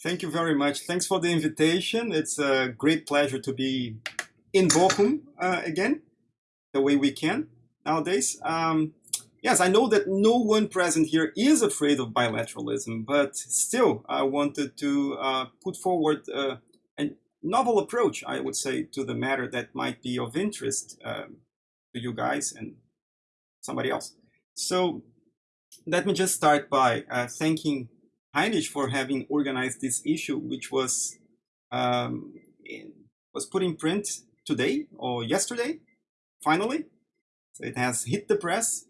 Thank you very much. Thanks for the invitation. It's a great pleasure to be in Bochum uh, again, the way we can nowadays. Um, yes, I know that no one present here is afraid of bilateralism, but still, I wanted to uh, put forward uh, a novel approach, I would say, to the matter that might be of interest um, to you guys and somebody else. So let me just start by uh, thanking Heinrich for having organized this issue, which was um, in, was put in print today or yesterday, finally. So it has hit the press.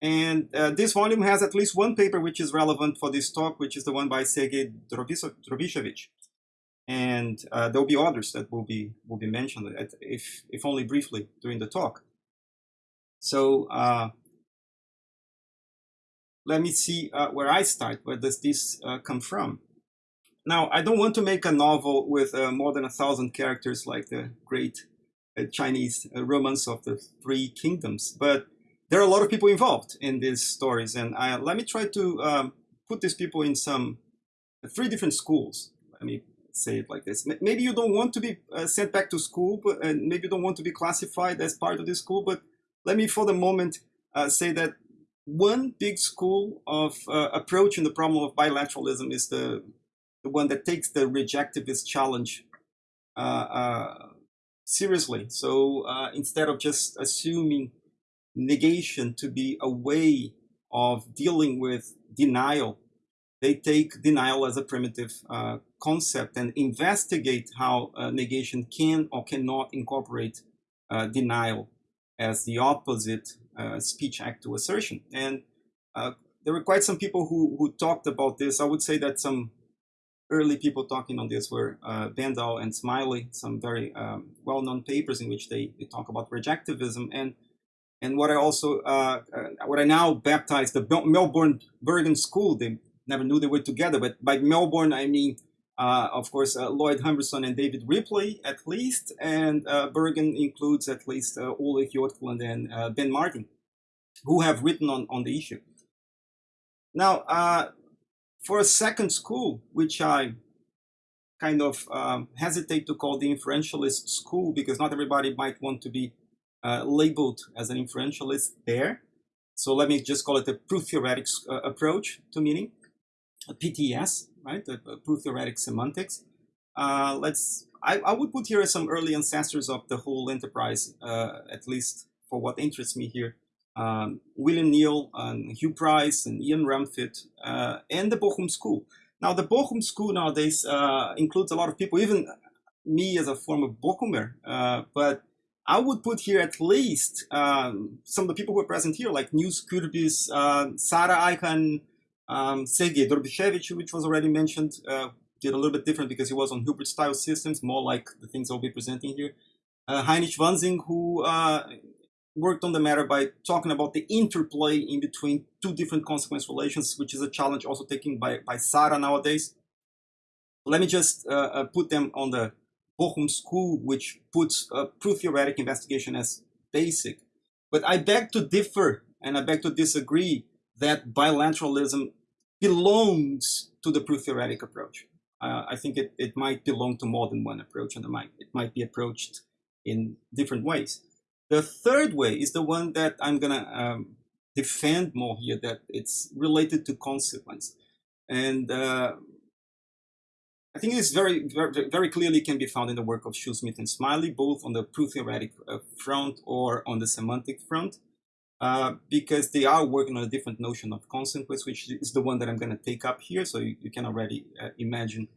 And uh, this volume has at least one paper which is relevant for this talk, which is the one by Sergei Drobyshevich. And uh, there will be others that will be will be mentioned, if if only briefly during the talk. So uh, let me see uh, where I start. Where does this uh, come from? Now, I don't want to make a novel with uh, more than a thousand characters like the great uh, Chinese uh, romance of the Three Kingdoms, but there are a lot of people involved in these stories, and I, let me try to um, put these people in some uh, three different schools. Let me say it like this. Maybe you don't want to be sent back to school, but and maybe you don't want to be classified as part of this school, but let me for the moment say that one big school of uh, approach in the problem of bilateralism is the, the one that takes the rejectivist challenge uh, uh, seriously. So uh, instead of just assuming negation to be a way of dealing with denial, they take denial as a primitive uh, concept and investigate how uh, negation can or cannot incorporate denial as the opposite speech act to assertion. And uh, there were quite some people who, who talked about this. I would say that some early people talking on this were uh, Bendall and Smiley, some very um, well-known papers in which they, they talk about rejectivism. And and what I also, uh, uh, what I now baptize the Melbourne Bergen School, they never knew they were together, but by Melbourne, I mean uh, of course, uh, Lloyd Humberstone and David Ripley, at least, and uh, Bergen includes at least uh, Ulrich Hjortland and uh, Ben Martin, who have written on, on the issue. Now, uh, for a second school, which I kind of um, hesitate to call the inferentialist school because not everybody might want to be labeled as an inferentialist there. So let me just call it a proof theoretic approach to meaning, PTS right? The, the proof theoretic semantics. Uh, let's. I, I would put here some early ancestors of the whole enterprise, uh, at least for what interests me here. Um, William Kneale and Hugh Price and Ian Rumfitt uh, and the Bochum School. Now, the Bochum School nowadays uh, includes a lot of people, even me as a former Bochumer, uh, but I would put here at least um, some of the people who are present here, like Nils Kürbis, uh, Sarah Ayhan, um, Sergei which was already mentioned, uh, did a little bit different because he was on Hilbert style systems, more like the things I'll be presenting here. Uh, Heinrich Wansing, who uh, worked on the matter by talking about the interplay in between two different consequence relations, which is a challenge also taken by, by Sara nowadays. Let me just uh, uh, put them on the Bochum school, which puts proof theoretic investigation as basic. But I beg to differ and I beg to disagree that bilateralism belongs to the proof theoretic approach. Uh, I think it, it might belong to more than one approach and it might, it might be approached in different ways. The third way is the one that I'm going to um, defend more here, that it's related to consequence. And uh, I think this very, very, very clearly can be found in the work of Shoesmith and Smiley, both on the proof theoretic uh, front or on the semantic front. Uh, because they are working on a different notion of consequence, which is the one that I'm going to take up here. So you, you can already uh, imagine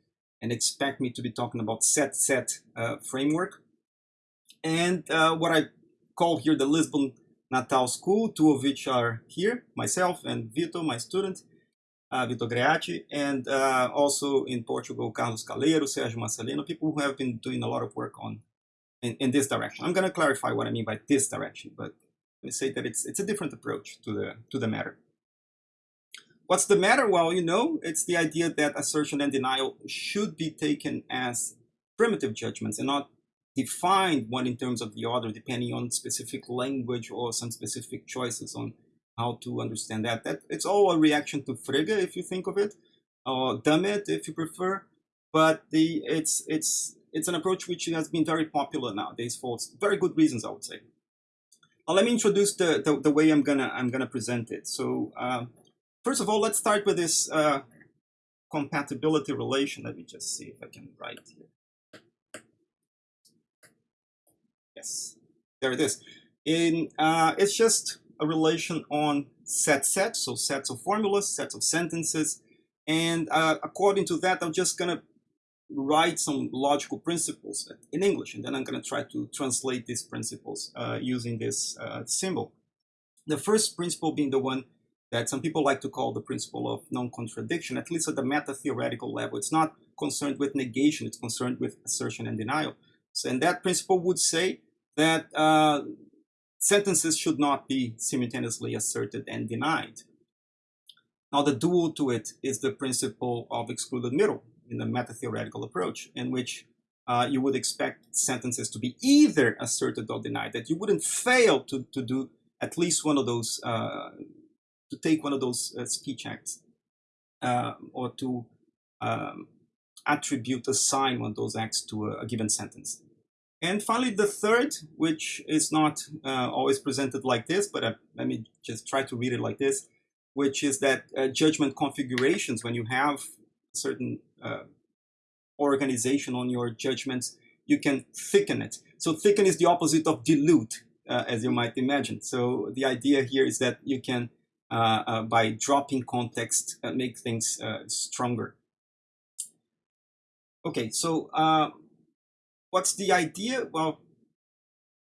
and expect me to be talking about set set uh, framework. And uh, what I call here the Lisbon Natal School, two of which are here, myself and Vito, my student, uh, Vito Greati, and also in Portugal, Carlos Caleiro, Sergio Marcelino, people who have been doing a lot of work on in, in this direction. I'm going to clarify what I mean by this direction, but we say that it's it's a different approach to the to the matter. What's the matter? Well, you know, it's the idea that assertion and denial should be taken as primitive judgments and not defined one in terms of the other, depending on specific language or some specific choices on how to understand that. That it's all a reaction to Frege, if you think of it, or Dummett, if you prefer. but the it's it's it's an approach which has been very popular nowadays for very good reasons, I would say. Now, let me introduce the, the, the way I'm gonna I'm gonna present it. So um, first of all, let's start with this uh, compatibility relation. Let me just see if I can write here. Yes, there it is. In uh, it's just a relation on set sets, so sets of formulas, sets of sentences, and uh, according to that, I'm just gonna write some logical principles in English, and then I'm going to try to translate these principles uh, using this uh, symbol. The first principle being the one that some people like to call the principle of non-contradiction, at least at the meta-theoretical level. It's not concerned with negation, it's concerned with assertion and denial. So, and that principle would say that uh, sentences should not be simultaneously asserted and denied. Now the dual to it is the principle of excluded middle, in the meta-theoretical approach, in which uh, you would expect sentences to be either asserted or denied, that you wouldn't fail to, to do at least one of those, uh, to take one of those uh, speech acts, uh, or to um, attribute, assign one of those acts to a, a, given sentence. And finally, the third, which is not uh, always presented like this, but uh, let me just try to read it like this, which is that judgment configurations, when you have certain uh, organization on your judgments, you can thicken it. So thicken is the opposite of dilute, uh, as you might imagine. So the idea here is that you can, uh, uh by dropping context, uh, make things uh, stronger. Okay, so what's the idea? Well,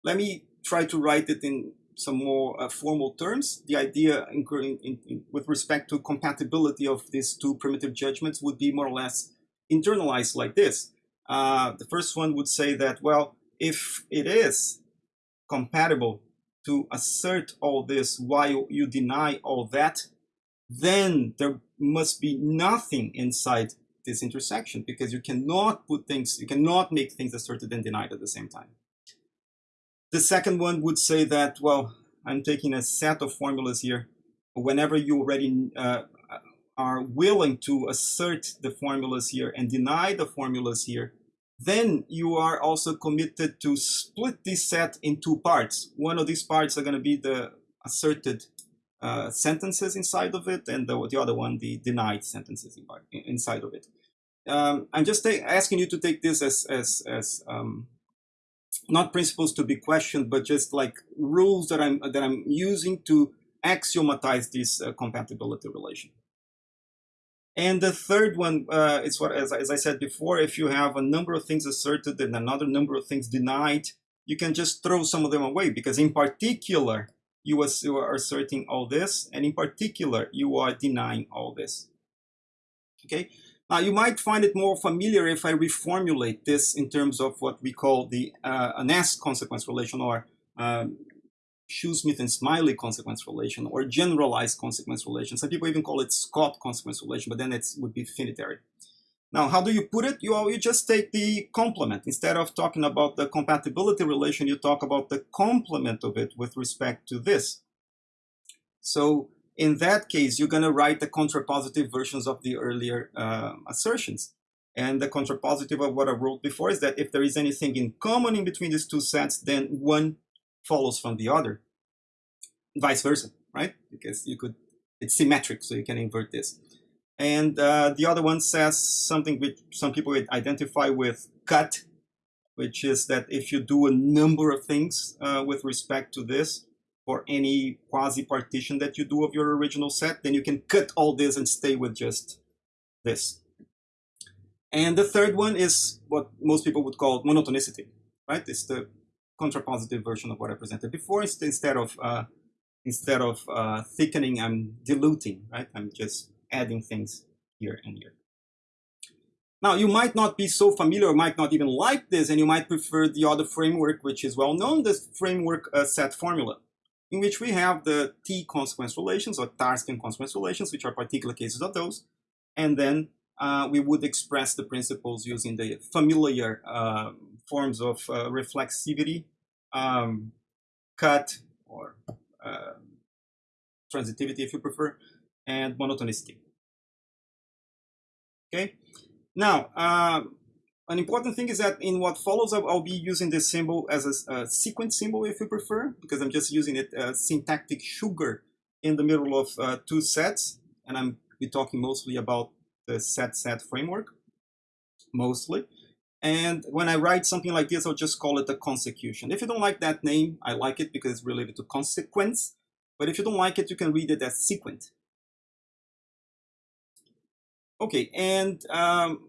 let me try to write it in some more uh, formal terms, the idea in, in, in, with respect to compatibility of these two primitive judgments would be more or less internalized like this. Uh, the first one would say that, well, if it is compatible to assert all this while you deny all that, then there must be nothing inside this intersection because you cannot put things, you cannot make things asserted and denied at the same time. The second one would say that, well, I'm taking a set of formulas here. Whenever you already uh, are willing to assert the formulas here and deny the formulas here, then you are also committed to split this set in two parts. One of these parts are going to be the asserted uh, sentences inside of it, and the, the other one, the denied sentences inside of it. Um, I'm just asking you to take this as, as, as um, not principles to be questioned, but just like rules that I'm that I'm using to axiomatize this uh, compatibility relation. And the third one uh, is what, as, as I said before, if you have a number of things asserted and another number of things denied, you can just throw some of them away because in particular, you are asserting all this, and in particular, you are denying all this. Okay, uh, you might find it more familiar if I reformulate this in terms of what we call the uh, an S consequence relation or um, Shoesmith and Smiley consequence relation or generalized consequence relation. Some people even call it Scott consequence relation, but then it would be finitary. Now, how do you put it? You, you just take the complement. Instead of talking about the compatibility relation, you talk about the complement of it with respect to this. So in that case, you're going to write the contrapositive versions of the earlier uh, assertions. And the contrapositive of what I wrote before is that if there is anything in common in between these two sets, then one follows from the other. Vice versa, right? Because you could, it's symmetric, so you can invert this. And uh, the other one says something which some people identify with cut, which is that if you do a number of things uh, with respect to this, or any quasi-partition that you do of your original set, then you can cut all this and stay with just this. And the third one is what most people would call monotonicity, right? It's the contrapositive version of what I presented before. Instead of uh, instead of uh, thickening, I'm diluting, right? I'm just adding things here and here. Now, you might not be so familiar or might not even like this, and you might prefer the other framework, which is well known, this framework uh, set formula in which we have the T consequence relations or Tarskian consequence relations, which are particular cases of those. And then uh, we would express the principles using the familiar uh, forms of uh, reflexivity, um, cut, or uh, transitivity if you prefer, and monotonicity. Okay, Now, uh, an important thing is that in what follows, I'll, be using this symbol as a, a, sequence symbol if you prefer, because I'm just using it as syntactic sugar in the middle of uh, two sets. And I'm be talking mostly about the set set framework, mostly. And when I write something like this, I'll just call it a consecution. If you don't like that name, I like it because it's related to consequence. But if you don't like it, you can read it as sequent. Okay, and um,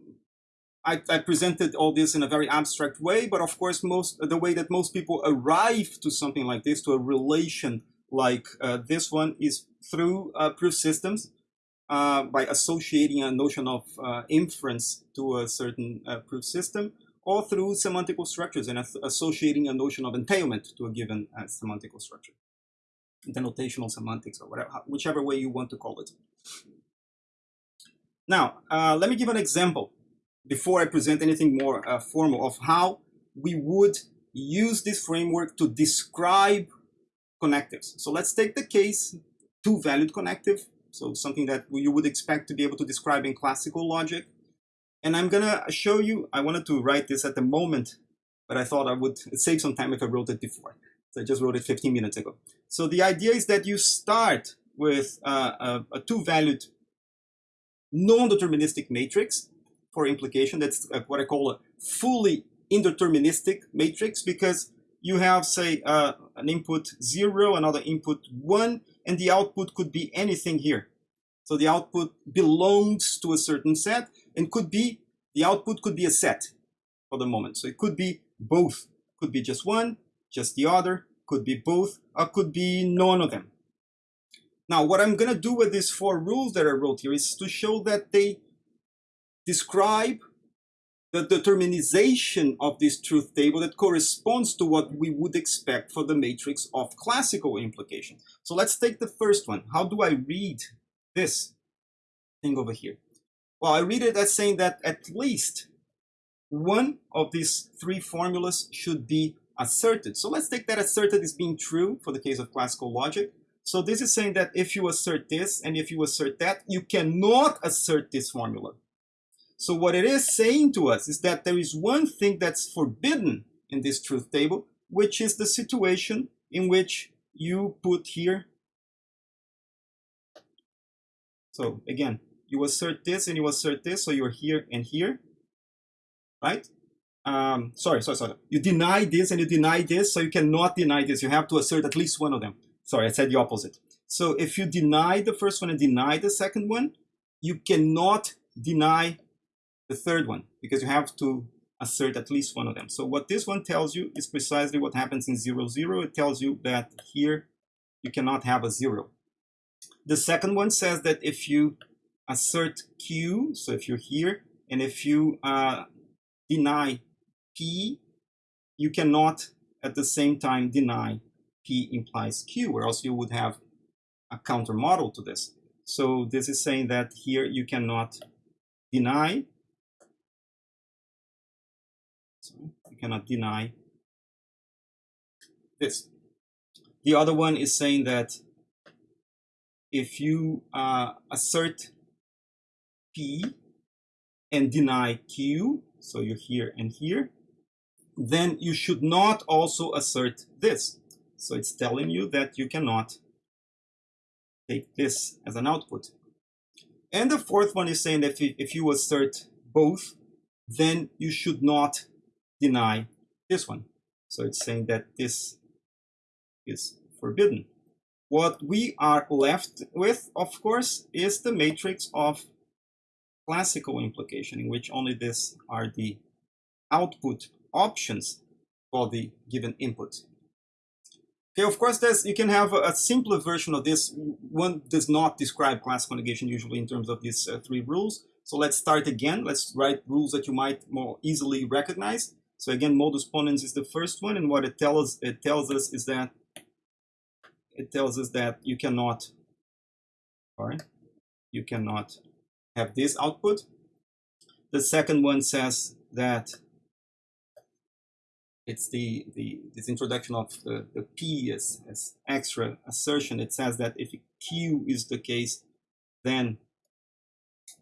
I, I, presented all this in a very abstract way, but of course, most the way that most people arrive to something like this, to a relation like uh, this one, is through uh, proof systems uh, by associating a notion of uh, inference to a certain uh, proof system, or through semantical structures and associating a notion of entailment to a given uh, semantical structure, denotational semantics, or whatever, whichever way you want to call it. Now, let me give an example before I present anything more uh, formal of how we would use this framework to describe connectives. So let's take the case two-valued connective, so something that you would expect to be able to describe in classical logic. And I'm gonna show you, I wanted to write this at the moment, but I thought I would save some time if I wrote it before. So I just wrote it 15 minutes ago. So the idea is that you start with uh, a, a two-valued non-deterministic matrix for implication. That's uh, what I call a fully indeterministic matrix because you have, say, uh, an input zero, another input one, and the output could be anything here. So the output belongs to a certain set and could be, the output could be a set for the moment. So it could be both, could be just one, just the other, could be both, or could be none of them. Now, what I'm going to do with these four rules that I wrote here is to show that they describe the determinization of this truth table that corresponds to what we would expect for the matrix of classical implication. So let's take the first one. How do I read this thing over here? Well, I read it as saying that at least one of these three formulas should be asserted. So let's take that asserted as being true for the case of classical logic. So this is saying that if you assert this and if you assert that, you cannot assert this formula. So what it is saying to us is that there is one thing that's forbidden in this truth table, which is the situation in which you put here. So again, you assert this and you assert this, so you're here and here, right? Um, sorry, sorry, sorry. You deny this and you deny this, so you cannot deny this. You have to assert at least one of them. Sorry, I said the opposite. So if you deny the first one and deny the second one, you cannot deny the third one because you have to assert at least one of them. So what this one tells you is precisely what happens in 0, 0. It tells you that here you cannot have a 0. The second one says that if you assert Q, so if you're here, and if you uh, deny P, you cannot at the same time deny P implies Q, or else you would have a counter model to this. So this is saying that here you cannot deny, cannot deny this. The other one is saying that if you uh, assert P and deny Q, so you're here and here, then you should not also assert this. So it's telling you that you cannot take this as an output. And the fourth one is saying that if, if you assert both, then you should not deny this one. So it's saying that this is forbidden. What we are left with, of course, is the matrix of classical implication, in which only these are the output options for the given input. Okay, of course, there's, you can have a, simpler version of this. One does not describe classical negation usually in terms of these uh, three rules. So let's start again. Let's write rules that you might more easily recognize. So again, modus ponens is the first one, and what it tells it tells us is that it tells us that you cannot, sorry, you cannot have this output. The second one says that it's the, the this introduction of the, the P as, as extra assertion. It says that if Q is the case, then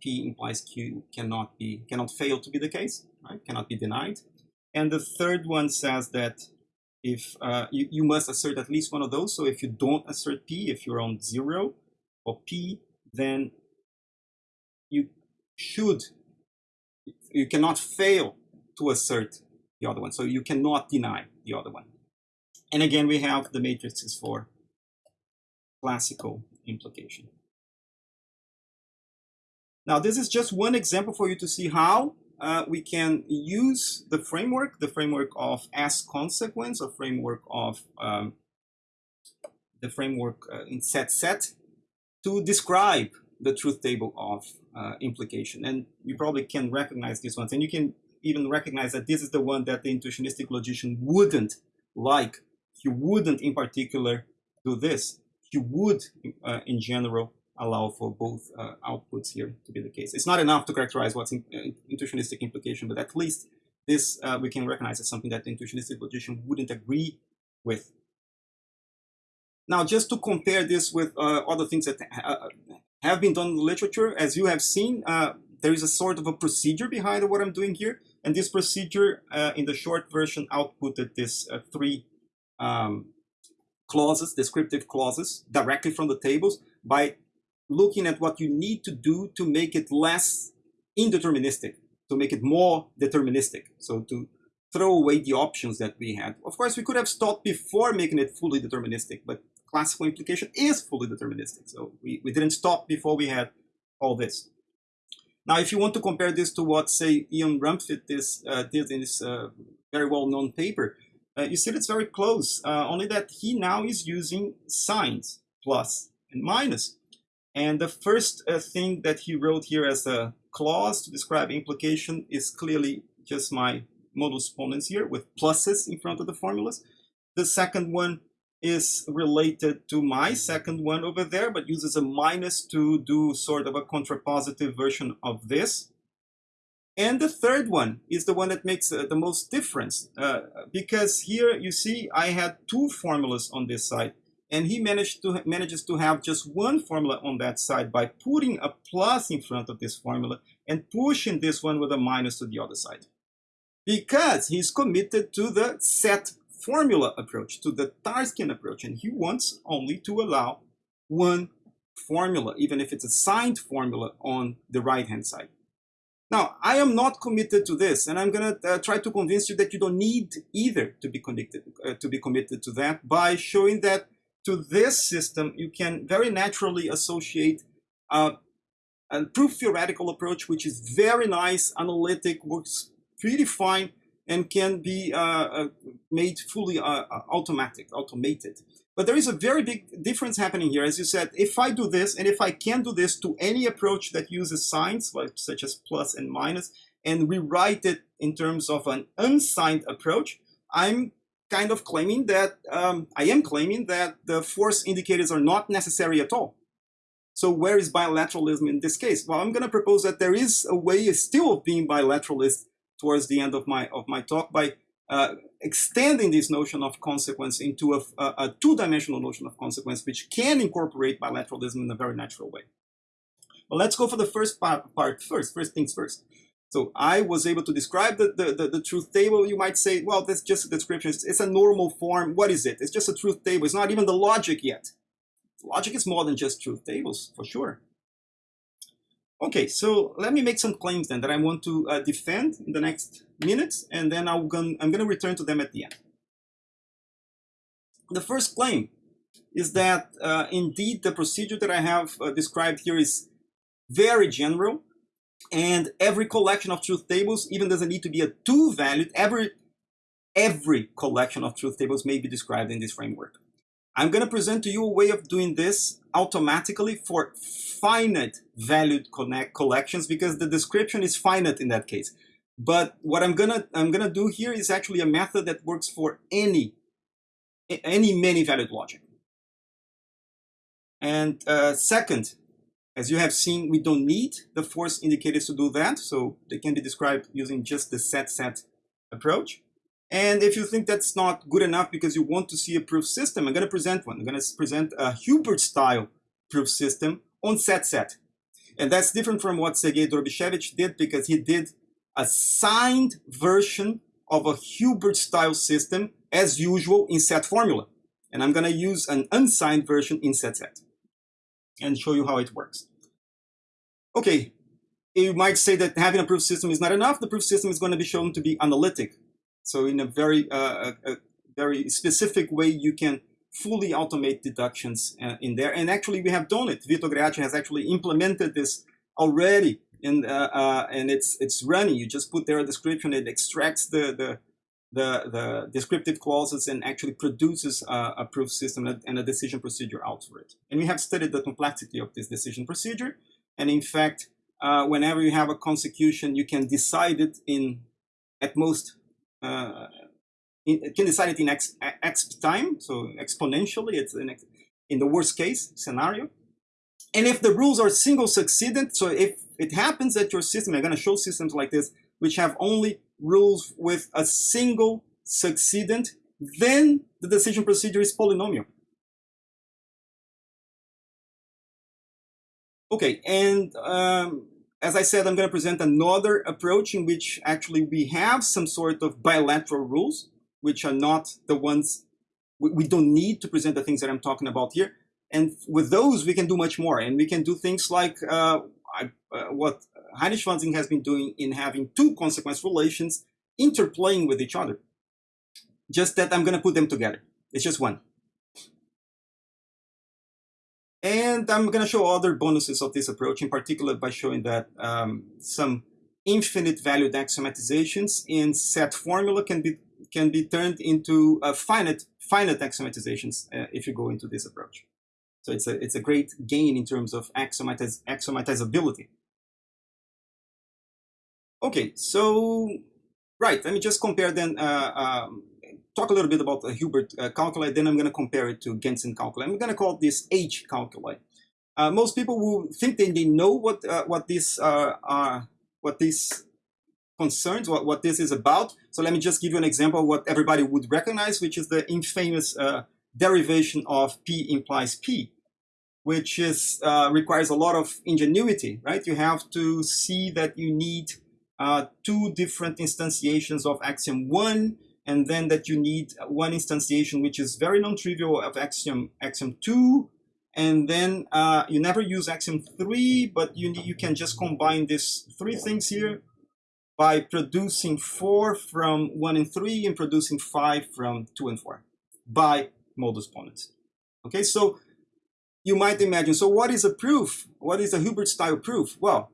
P implies Q cannot be cannot fail to be the case, right? Cannot be denied. And the third one says that if uh, you, you must assert at least one of those. So if you don't assert P, if you're on zero or P, then you should, you cannot fail to assert the other one. So you cannot deny the other one. And again, we have the matrices for classical implication. Now, this is just one example for you to see how uh, we can use the framework, the framework of as consequence, or framework of um, the framework uh, in set set to describe the truth table of uh, implication. And you probably can recognize this one. And you can even recognize that this is the one that the intuitionistic logician wouldn't like. He wouldn't in particular do this. He would, uh, in general, allow for both uh, outputs here to be the case. It's not enough to characterize what's in, uh, intuitionistic implication, but at least this uh, we can recognize as something that the intuitionistic logician wouldn't agree with. Now, just to compare this with uh, other things that ha have been done in the literature, as you have seen, uh, there is a sort of a procedure behind what I'm doing here. And this procedure, uh, in the short version, outputted this three um, clauses, descriptive clauses, directly from the tables by looking at what you need to do to make it less indeterministic, to make it more deterministic. So to throw away the options that we had. Of course, we could have stopped before making it fully deterministic, but classical implication is fully deterministic. So we, we didn't stop before we had all this. Now, if you want to compare this to what, say, Ian Rumfitt is, uh, did in his uh, very well-known paper, uh, you see it's very close, uh, only that he now is using signs, plus and minus. And the first uh, thing that he wrote here as a clause to describe implication is clearly just my modus ponens here with pluses in front of the formulas. The second one is related to my second one over there, but uses a minus to do sort of a contrapositive version of this. And the third one is the one that makes uh, the most difference, uh, because here you see I had two formulas on this side and he managed to manages to have just one formula on that side by putting a plus in front of this formula and pushing this one with a minus to the other side. Because he's committed to the set formula approach to the Tarskian approach and he wants only to allow one formula even if it's a signed formula on the right hand side. Now I am not committed to this and I'm gonna uh, try to convince you that you don't need either to be uh, to be committed to that by showing that to this system, you can very naturally associate uh, a proof theoretical approach, which is very nice, analytic, works pretty fine, and can be uh, uh, made fully uh, uh, automatic, automated. But there is a very big difference happening here. As you said, if I do this, and if I can do this to any approach that uses signs, like, such as plus and minus, and rewrite it in terms of an unsigned approach, I'm kind of claiming that, um, I am claiming that the force indicators are not necessary at all. So where is bilateralism in this case? Well, I'm going to propose that there is a way still of being bilateralist towards the end of my of my talk by uh, extending this notion of consequence into a, a, a two-dimensional notion of consequence, which can incorporate bilateralism in a very natural way. Well, let's go for the first part, part first, first things first. So I was able to describe the, the, the, the, truth table. You might say, well, that's just a description. It's, it's, a normal form. What is it? It's just a truth table. It's not even the logic yet. Logic is more than just truth tables, for sure. Okay, so let me make some claims then that I want to uh, defend in the next minutes, and then I'm going I'm to return to them at the end. The first claim is that uh, indeed the procedure that I have uh, described here is very general and every collection of truth tables even doesn't need to be a two-valued. Every, every collection of truth tables may be described in this framework. I'm going to present to you a way of doing this automatically for finite valued connect collections because the description is finite in that case. But what I'm gonna I'm gonna do here is actually a method that works for any any many valued logic. And uh, second, as you have seen, we don't need the force indicators to do that, so they can be described using just the set-set approach. And if you think that's not good enough because you want to see a proof system, I'm going to present one. I'm going to present a Hilbert-style proof system on set-set. And that's different from what Sergei Drobyshevich did because he did a signed version of a Hilbert-style system as usual in set formula. And I'm going to use an unsigned version in set set and show you how it works. Okay, you might say that having a proof system is not enough. The proof system is going to be shown to be analytic. So in a very, uh, a, a very specific way, you can fully automate deductions uh, in there. And actually, we have done it. Vito Greati has actually implemented this already, in, uh, uh, and it's it's running. You just put there a description. It extracts the the the, the descriptive clauses and actually produces a, a proof system and a decision procedure out for it. And we have studied the complexity of this decision procedure. And in fact, uh, whenever you have a consecution, you can decide it in at most uh, in, can decide it in x, x time, so exponentially, it's in, in the worst case scenario. And if the rules are single succedent, so if it happens that your system, I'm going to show systems like this, which have only rules with a single succedent, then the decision procedure is polynomial. Okay, and um, as I said, I'm going to present another approach in which actually we have some sort of bilateral rules, which are not the ones, we, we don't need to present the things that I'm talking about here. And with those, we can do much more. And we can do things like uh, I, uh, what Heinrich Wansing has been doing in having two consequence relations interplaying with each other. Just that I'm going to put them together. It's just one. And I'm going to show other bonuses of this approach, in particular by showing that um, some infinite valued axiomatizations in set formula can be can be turned into uh, finite finite axiomatizations uh, if you go into this approach. So it's a it's a great gain in terms of axiomatiz axiomatizability. Okay, so right, let me just compare then uh, um, talk a little bit about the Hilbert uh, calculi, then I'm going to compare it to Gentzen calculi. I'm going to call this H calculi. Uh, most people will think that they know what uh, what this uh, are, what this concerns, what, what this is about. So let me just give you an example of what everybody would recognize, which is the infamous uh, derivation of P implies P, which is uh, requires a lot of ingenuity, right? You have to see that you need two different instantiations of axiom one, and then that you need one instantiation which is very non-trivial of axiom axiom 2 and then uh, you never use axiom 3 but you you can just combine these three things here by producing 4 from 1 and 3 and producing 5 from 2 and 4 by modus ponens. Okay so you might imagine so what is a proof? What is a Hilbert style proof? Well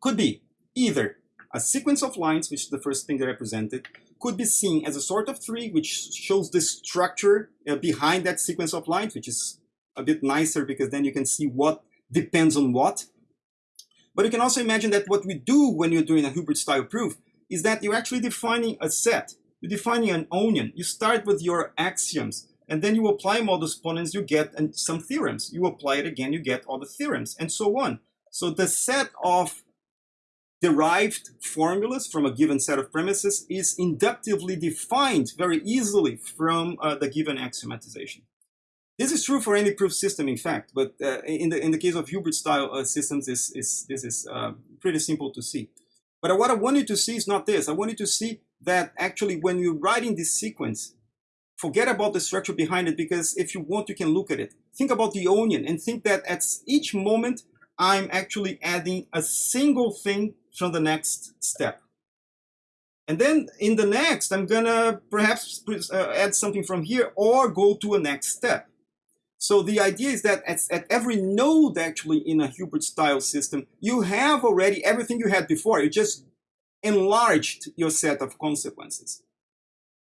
could be either a sequence of lines which is the first thing that I presented could be seen as a sort of tree, which shows the structure uh, behind that sequence of lines, which is a bit nicer because then you can see what depends on what. But you can also imagine that what we do when you're doing a Hilbert-style proof is that you're actually defining a set. You're defining an onion. You start with your axioms, and then you apply modus ponens, you get some theorems. You apply it again, you get all the theorems, and so on. So the set of derived formulas from a given set of premises is inductively defined very easily from uh, the given axiomatization. This is true for any proof system, in fact, but uh, in, the, in the case of Hilbert-style uh, systems, this is, this is uh, pretty simple to see. But what I want you to see is not this. I want you to see that actually when you're writing this sequence, forget about the structure behind it, because if you want, you can look at it. Think about the onion and think that at each moment, I'm actually adding a single thing from the next step. And then in the next, I'm gonna perhaps uh, add something from here or go to a next step. So the idea is that at, at every node actually in a Hilbert style system, you have already everything you had before. You just enlarged your set of consequences.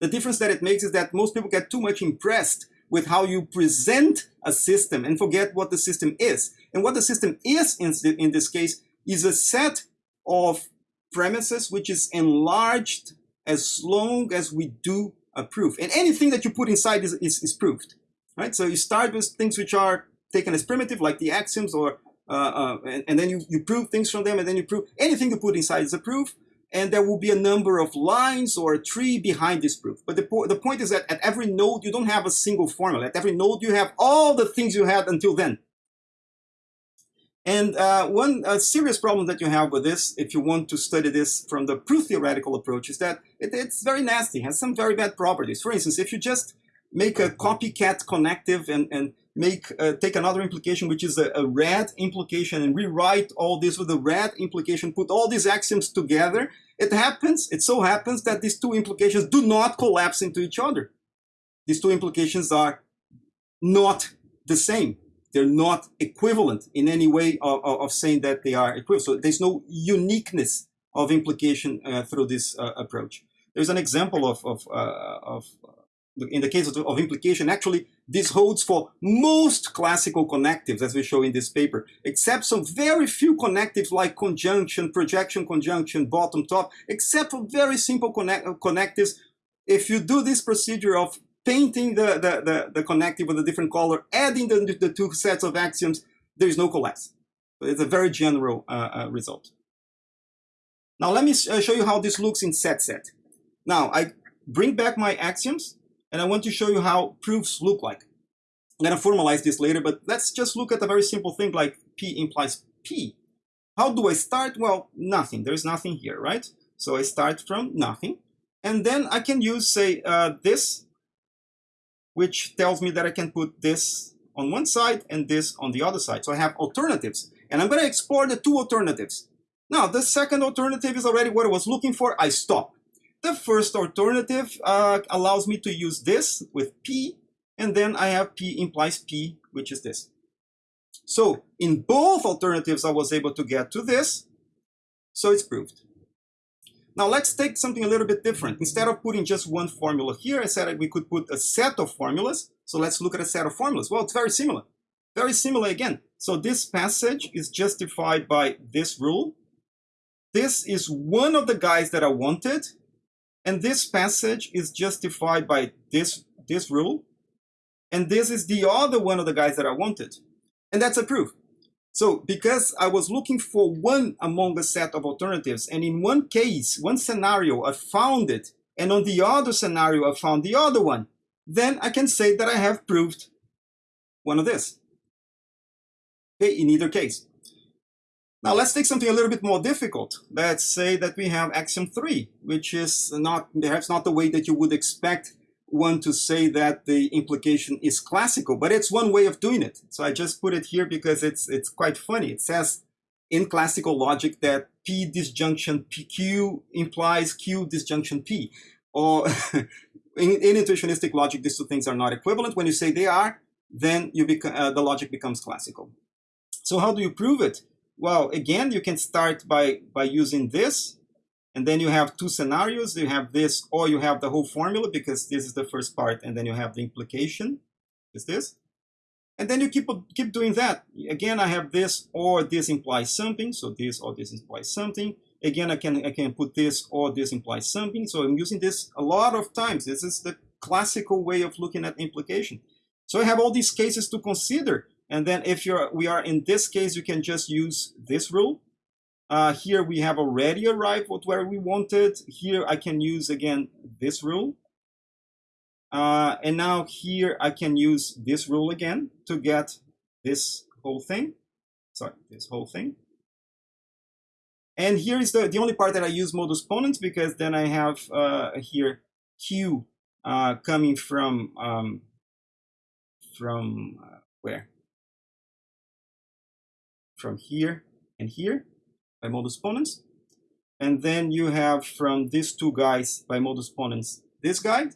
The difference that it makes is that most people get too much impressed with how you present a system and forget what the system is. And what the system is in, in this case is a set of premises which is enlarged as long as we do a proof. And anything that you put inside is, is, is proved, right? So you start with things which are taken as primitive, like the axioms, or uh, uh, and, and, then you, you prove things from them, and then you prove anything you put inside is a proof, and there will be a number of lines or a tree behind this proof. But the, po the point is that at every node, you don't have a single formula. At every node, you have all the things you had until then. And uh, one serious problem that you have with this, if you want to study this from the proof theoretical approach, is that it, it's very nasty, has some very bad properties. For instance, if you just make a copycat connective and, and make uh, take another implication, which is a, a red implication, and rewrite all this with a red implication, put all these axioms together, it happens, it so happens that these two implications do not collapse into each other. These two implications are not the same they're not equivalent in any way of, of, saying that they are equivalent. So there's no uniqueness of implication uh, through this uh, approach. There's an example of, of, uh, of in the case of, of, implication, actually, this holds for most classical connectives, as we show in this paper, except some very few connectives like conjunction, projection conjunction, bottom top, except for very simple connect connectives. If you do this procedure of painting the, the, the, the connective with a different color, adding the, the two sets of axioms, there is no collapse. It's a very general uh, uh, result. Now let me uh, show you how this looks in set set. Now I bring back my axioms and I want to show you how proofs look like. I'm to formalize this later, but let's just look at a very simple thing like P implies P. How do I start? Well, nothing. There's nothing here, right? So I start from nothing. And then I can use, say, uh, this which tells me that I can put this on one side and this on the other side. So I have alternatives. And I'm going to explore the two alternatives. Now, the second alternative is already what I was looking for. I stop. The first alternative uh, allows me to use this with P, and then I have P implies P, which is this. So in both alternatives, I was able to get to this, so it's proved. Now let's take something a little bit different. Instead of putting just one formula here, I said we could put a set of formulas. So let's look at a set of formulas. Well, it's very similar. Very similar again. So this passage is justified by this rule. This is one of the guys that I wanted. And this passage is justified by this, this rule. And this is the other one of the guys that I wanted. And that's a proof. So because I was looking for one among a set of alternatives, and in one case, one scenario, I found it, and on the other scenario, I found the other one, then I can say that I have proved one of this. Okay, in either case. Now let's take something a little bit more difficult. Let's say that we have axiom 3, which is not perhaps not the way that you would expect one to say that the implication is classical, but it's one way of doing it. So I just put it here because it's it's quite funny. It says in classical logic that P disjunction PQ implies Q disjunction P. Or in, in, intuitionistic logic, these two things are not equivalent. When you say they are, then you uh, the logic becomes classical. So how do you prove it? Well, again, you can start by, by using this and then you have two scenarios. You have this, or you have the whole formula because this is the first part, and then you have the implication, is this. And then you keep keep doing that. Again, I have this or this implies something. So this or this implies something. Again, I can I can put this or this implies something. So I'm using this a lot of times. This is the classical way of looking at implication. So I have all these cases to consider. And then if you're we are in this case, you can just use this rule uh, here we have already arrived at where we wanted. Here I can use again this rule. Uh, and now here I can use this rule again to get this whole thing. Sorry, this whole thing. And here is the, the only part that I use modus ponens because then I have uh, here Q uh, coming from, um, from uh, where? From here and here by modus ponens. And then you have from these two guys by modus ponens this guy.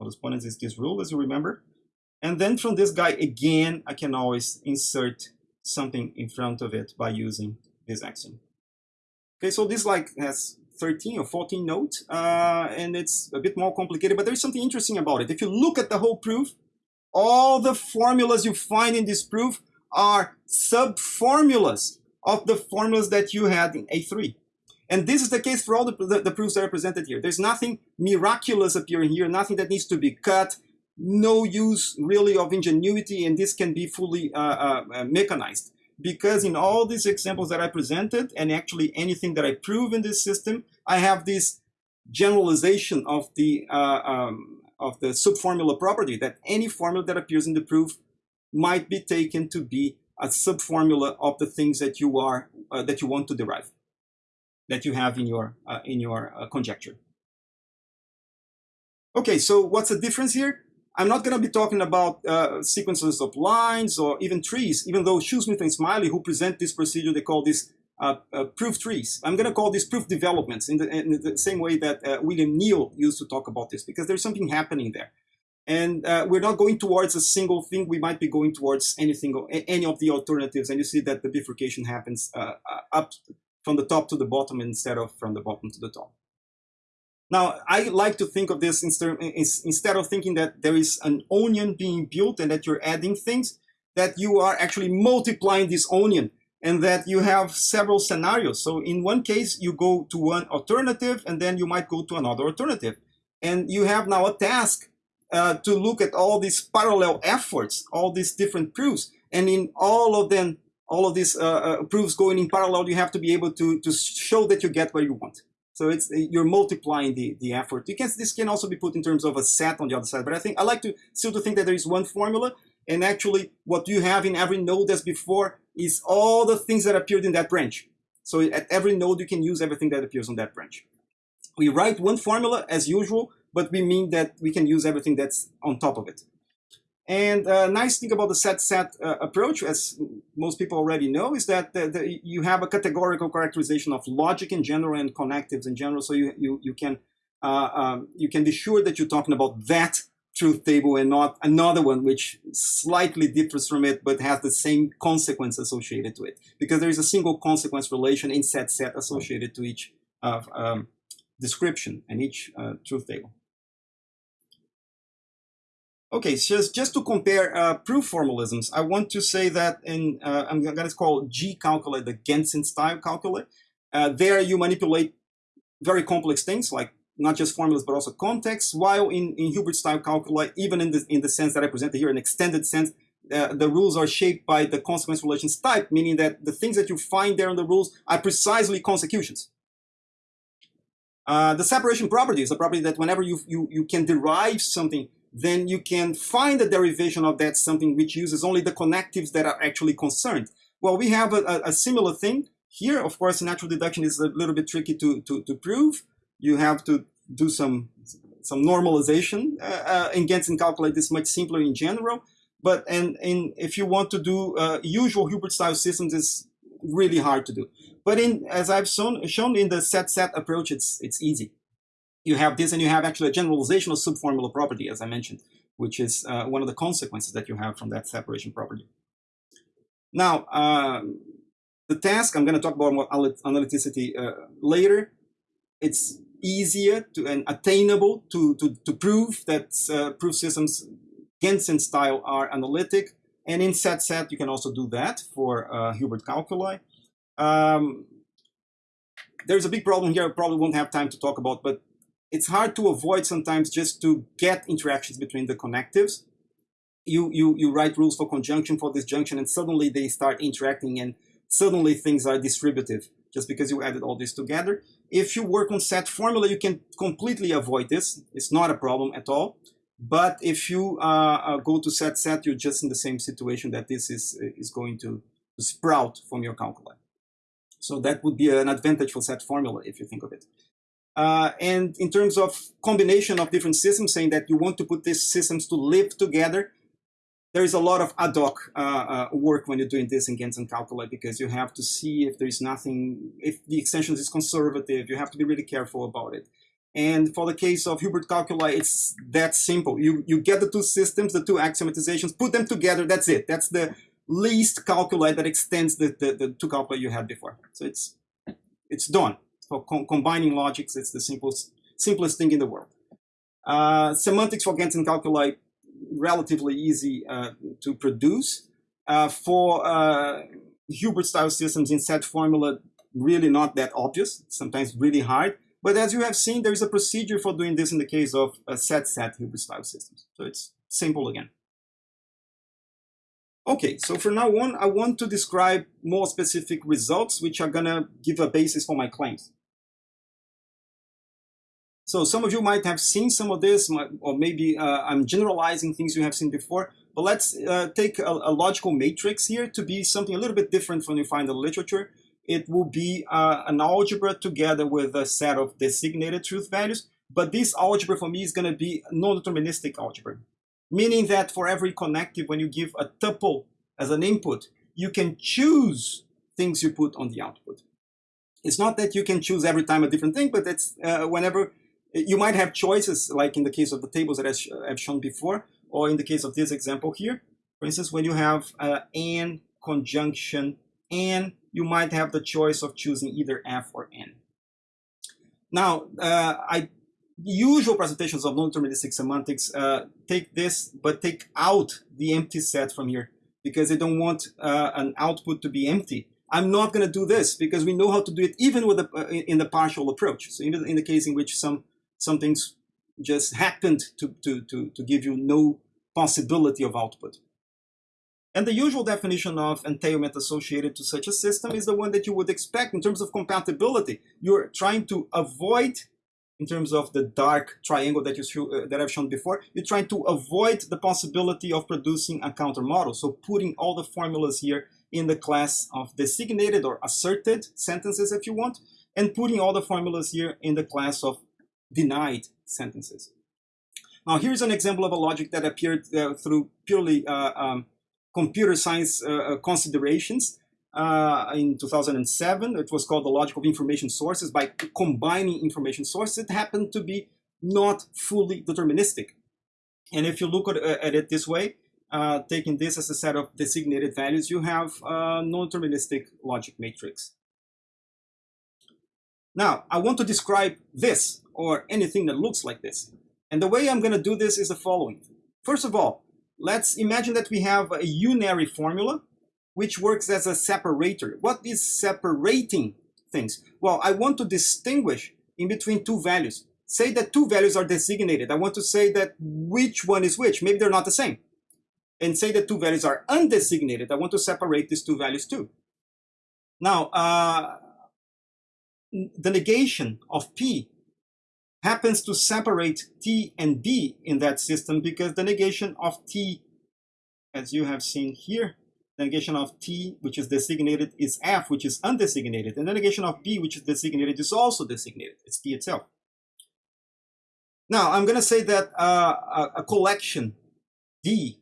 Modus ponens is this rule, as you remember. And then from this guy, again, I can always insert something in front of it by using this axiom. Okay, so this like has 13 or 14 notes, uh, and it's a bit more complicated, but there's something interesting about it. If you look at the whole proof, all the formulas you find in this proof are sub-formulas of the formulas that you had in A3. And this is the case for all the, the, the, proofs that are presented here. There's nothing miraculous appearing here, nothing that needs to be cut, no use really of ingenuity, and this can be fully uh, uh, uh, mechanized. Because in all these examples that I presented, and actually anything that I prove in this system, I have this generalization of the uh, um, of the subformula property that any formula that appears in the proof might be taken to be a subformula of the things that you are uh, that you want to derive, that you have in your uh, in your uh, conjecture. Okay, so what's the difference here? I'm not going to be talking about uh, sequences of lines or even trees, even though Shoesmith and Smiley, who present this procedure, they call this uh, uh, proof trees. I'm going to call these proof developments in the, in the same way that uh, William Kneale used to talk about this, because there's something happening there. And uh, we're not going towards a single thing. We might be going towards anything, any of the alternatives. And you see that the bifurcation happens uh, up from the top to the bottom instead of from the bottom to the top. Now, I like to think of this instead of thinking that there is an onion being built and that you're adding things, that you are actually multiplying this onion and that you have several scenarios. So in one case, you go to one alternative and then you might go to another alternative. And you have now a task uh, to look at all these parallel efforts, all these different proofs. And in all of them, all of these uh, uh, proofs going in parallel, you have to be able to, to show that you get what you want. So it's you're multiplying the, the effort. You can this can also be put in terms of a set on the other side, but I think I like to still to think that there is one formula, and actually what you have in every node as before is all the things that appeared in that branch. So at every node you can use everything that appears on that branch. We write one formula as usual, but we mean that we can use everything that's on top of it. And a uh, nice thing about the set-set uh, approach, as most people already know, is that the, the, you have a categorical characterization of logic in general and connectives in general. So you, you, you, can, uh, um, you can be sure that you're talking about that truth table and not another one which slightly differs from it but has the same consequence associated to it. Because there is a single consequence relation in set-set associated to each uh, um, description and each uh, truth table. Okay, just, just to compare uh, proof formalisms, I want to say that in, uh, I'm going to call G calculus the Gentzen style calculus. Uh, there you manipulate very complex things like not just formulas but also context, while in, in Hilbert style calculus, even in the, in the sense that I presented here, an extended sense, uh, the rules are shaped by the consequence relations type, meaning that the things that you find there in the rules are precisely consecutions. Uh, the separation property is a property that whenever you, you, you can derive something then you can find a derivation of that something which uses only the connectives that are actually concerned. Well, we have a, a similar thing here. Of course, natural deduction is a little bit tricky to, to, to prove. You have to do some, some normalization. Uh, uh, and calculate this much simpler in general. But and, and if you want to do uh, usual Hilbert-style systems, it's really hard to do. But in as I've shown, shown in the set-set approach, it's, it's easy you have this and you have actually a generalization of subformula property, as I mentioned, which is uh, one of the consequences that you have from that separation property. Now, um, the task, I'm going to talk about more analyticity uh, later. It's easier to, and attainable to, to, to prove that uh, proof systems Gentzen style are analytic. And in set-set, you can also do that for uh, Hilbert calculi. Um, there's a big problem here I probably won't have time to talk about, but it's hard to avoid sometimes just to get interactions between the connectives. You, you, you write rules for conjunction, for disjunction, and suddenly they start interacting and suddenly things are distributive just because you added all this together. If you work on set formula, you can completely avoid this. It's not a problem at all. But if you uh, uh, go to set set, you're just in the same situation that this is, is going to, sprout from your calculi. So that would be an advantage for set formula if you think of it. Uh, and in terms of combination of different systems, saying that you want to put these systems to live together, there is a lot of ad hoc uh, uh, work when you're doing this in Gentzen calculi because you have to see if there's nothing, if the extension is conservative, you have to be really careful about it. And for the case of Hilbert calculi, it's that simple. You, you get the two systems, the two axiomatizations, put them together, that's it. That's the least calculi that extends the, the, the two calculi you had before. So it's, it's done for co combining logics, it's the simplest, simplest thing in the world. Uh, semantics for Gentzen calculi, relatively easy uh, to produce. Uh, for uh, Hilbert-style systems in set formula, really not that obvious, sometimes really hard. But as you have seen, there is a procedure for doing this in the case of set-set Hilbert-style systems. So it's simple again. Okay, so from now on, I want to describe more specific results, which are going to give a basis for my claims. So some of you might have seen some of this, or maybe uh, I'm generalizing things you have seen before, But let's uh, take a, a, logical matrix here to be something a little bit different from you find in the literature. It will be uh, an algebra together with a set of designated truth values. But this algebra for me is going to be non-deterministic algebra, meaning that for every connective, when you give a tuple as an input, you can choose things you put on the output. It's not that you can choose every time a different thing, but it's uh, whenever you might have choices, like in the case of the tables that I've shown before, or in the case of this example here. For instance, when you have uh, conjunction and, you might have the choice of choosing either F or N. Now, uh, I usual presentations of non-deterministic semantics uh, take this, but take out the empty set from here because they don't want uh, an output to be empty. I'm not going to do this because we know how to do it even with the, uh, in the partial approach. So even in the case in which some some things just happened to, to, to, to give you no possibility of output. And the usual definition of entailment associated to such a system is the one that you would expect in terms of compatibility. You're trying to avoid, in terms of the dark triangle that, you uh, that I've shown before, you're trying to avoid the possibility of producing a counter model. So putting all the formulas here in the class of designated or asserted sentences if you want, and putting all the formulas here in the class of denied sentences. Now here's an example of a logic that appeared uh, through purely uh, um, computer science uh, uh considerations uh, in 2007. It was called the logic of information sources. By combining information sources, it happened to be not fully deterministic. And if you look at, uh, at it this way, taking this as a set of designated values, you have a non-deterministic logic matrix. Now, I want to describe this or anything that looks like this. And the way I'm going to do this is the following. First of all, let's imagine that we have a unary formula which works as a separator. What is separating things? Well, I want to distinguish in between two values. Say that two values are designated. I want to say that which one is which. Maybe they're not the same. And say that two values are undesignated. I want to separate these two values too. Now, uh, the negation of P happens to separate T and B in that system because the negation of T, as you have seen here, the negation of T, which is designated, is F, which is undesignated, and the negation of B, which is designated, is also designated. It's T itself. Now, I'm going to say that uh, a, a, collection D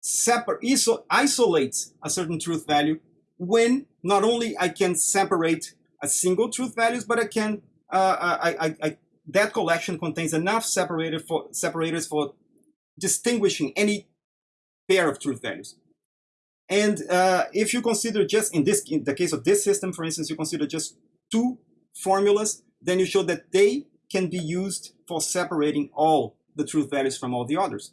separ iso isolates a certain truth value when not only I can separate a single truth values, but I can uh, I, I, I that collection contains enough for, separators for distinguishing any pair of truth values. And uh, if you consider just in this, in the case of this system, for instance, you consider just two formulas, then you show that they can be used for separating all the truth values from all the others.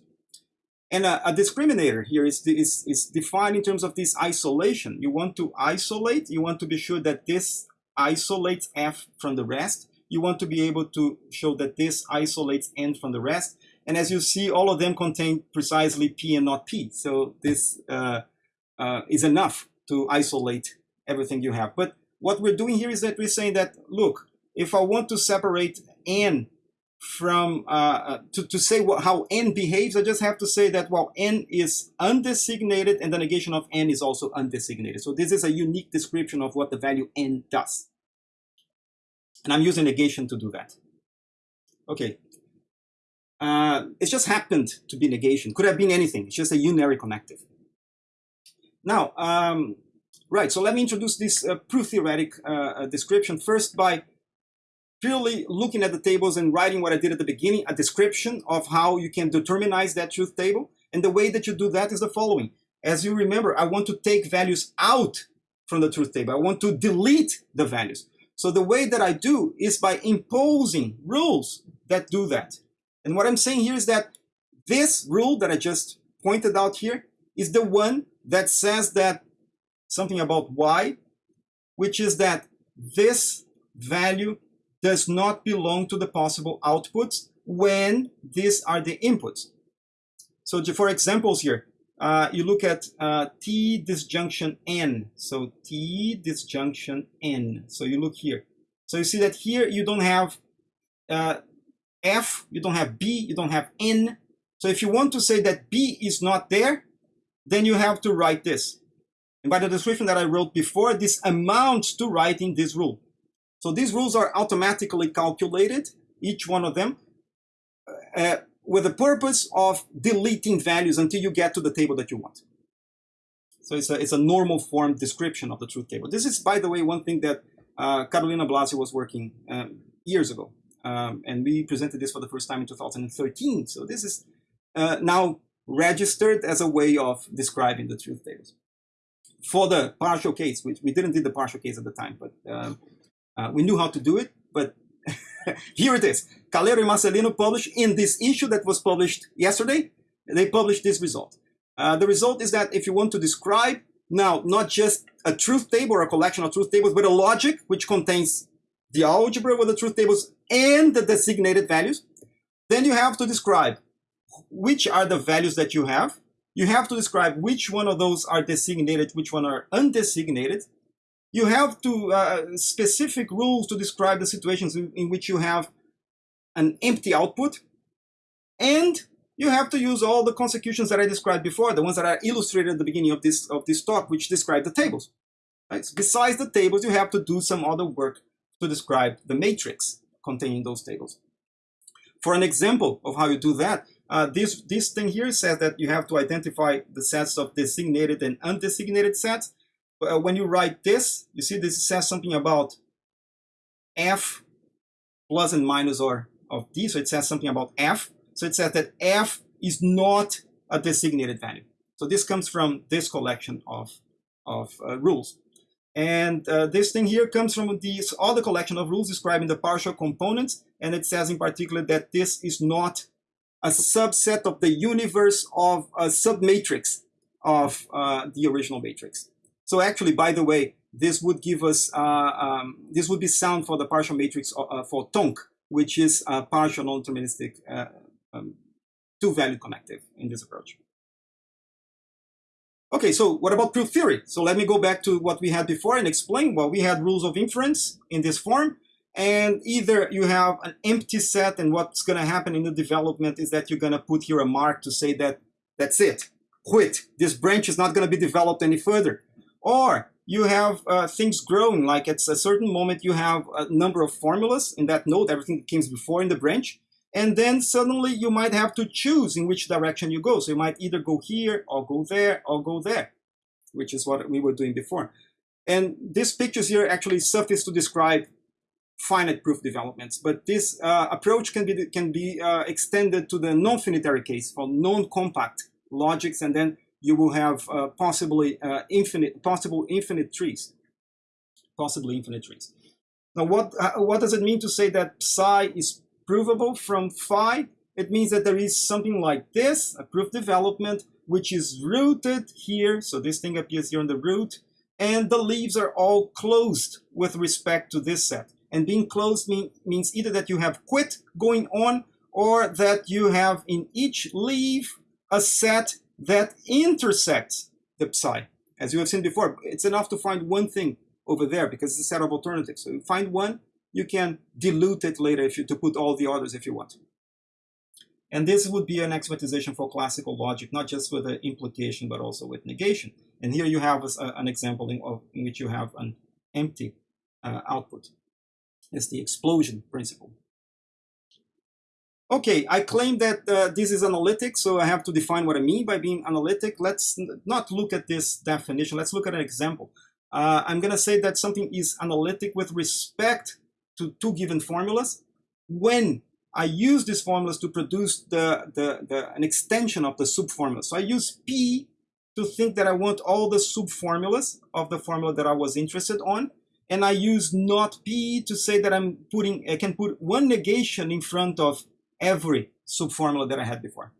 And a, a discriminator here is, is, is defined in terms of this isolation. You want to isolate, you want to be sure that this isolates F from the rest, you want to be able to show that this isolates n from the rest. And as you see, all of them contain precisely p and not p. So this uh, uh, is enough to isolate everything you have. But what we're doing here is that we're saying that, look, if I want to separate n from, uh, uh to, to say what, how n behaves, I just have to say that, well, n is undesignated and the negation of n is also undesignated. So this is a unique description of what the value n does. And I'm using negation to do that. Okay. Uh, it just happened to be negation. Could have been anything. It's just a unary connective. Now, um, right, so let me introduce this uh, proof theoretic uh, uh, description first by purely looking at the tables and writing what I did at the beginning, a description of how you can determinize that truth table. And the way that you do that is the following. As you remember, I want to take values out from the truth table. I want to delete the values. So the way that I do is by imposing rules that do that. And what I'm saying here is that this rule that I just pointed out here is the one that says that something about y, which is that this value does not belong to the possible outputs when these are the inputs. So for examples here, uh, you look at uh, T disjunction N. So T disjunction N. So you look here. So you see that here you don't have uh, F, you don't have B, you don't have N. So if you want to say that B is not there, then you have to write this. And by the description that I wrote before, this amounts to writing this rule. So these rules are automatically calculated, each one of them, uh, with the purpose of deleting values until you get to the table that you want. So it's a, it's a normal form description of the truth table. This is, by the way, one thing that uh, Carolina Blasio was working um, years ago. Um, and we presented this for the first time in 2013. So this is uh, now registered as a way of describing the truth tables. For the partial case, which we didn't do the partial case at the time, but um, uh, we knew how to do it, but here it is. Caleiro and Marcelino published in this issue that was published yesterday, they published this result. Uh, the result is that if you want to describe now not just a truth table or a collection of truth tables, but a logic which contains the algebra with the truth tables and the designated values, then you have to describe which are the values that you have. You have to describe which one of those are designated, which one are undesignated. You have to uh, specific rules to describe the situations in, in which you have an empty output. And you have to use all the consecutions that I described before, the ones that are illustrated at the beginning of this, of this talk, which describe the tables. Right? So besides the tables, you have to do some other work to describe the matrix containing those tables. For an example of how you do that, uh, this, this thing here says that you have to identify the sets of designated and undesignated sets. Uh, when you write this, you see this says something about f plus and minus or of d, so it says something about f. So it says that f is not a designated value. So this comes from this collection of, of uh, rules. And uh, this thing here comes from this other collection of rules describing the partial components. And it says in particular that this is not a subset of the universe of a submatrix of uh, the original matrix. So actually, by the way, this would give us, uh, um, this would be sound for the partial matrix uh, for Tonk, which is a partial non-deterministic uh, um, two-value connective in this approach. Okay, so what about proof theory? So let me go back to what we had before and explain. Well, we had rules of inference in this form, and either you have an empty set and what's going to happen in the development is that you're going to put here a mark to say that that's it, quit. This branch is not going to be developed any further. Or you have uh, things growing, like at a certain moment you have a number of formulas in that node, everything that came before in the branch, and then suddenly you might have to choose in which direction you go. So you might either go here or go there or go there, which is what we were doing before. And these pictures here actually suffice to describe finite proof developments, but this uh, approach can be can be uh, extended to the non-finitary case for non-compact logics, and then you will have uh, possibly uh, infinite possible infinite trees, possibly infinite trees. Now, what uh, what does it mean to say that psi is provable from phi, it means that there is something like this, a proof development, which is rooted here. So this thing appears here on the root, and the leaves are all closed with respect to this set. And being closed mean, means either that you have quit going on or that you have in each leaf a set that intersects the psi. As you have seen before, it's enough to find one thing over there because it's a set of alternatives. So you find one, you can dilute it later if you to put all the others if you want. And this would be an axiomatization for classical logic, not just with the implication, but also with negation. And here you have a, an example in, of, in, which you have an empty uh, output. It's the explosion principle. Okay, I claim that uh, this is analytic, so I have to define what I mean by being analytic. Let's not look at this definition. Let's look at an example. Uh, I'm going to say that something is analytic with respect to two given formulas. When I use these formulas to produce the, the, the, an extension of the subformula. So I use P to think that I want all the subformulas of the formula that I was interested on. And I use not P to say that I'm putting, I can put one negation in front of every subformula that I had before.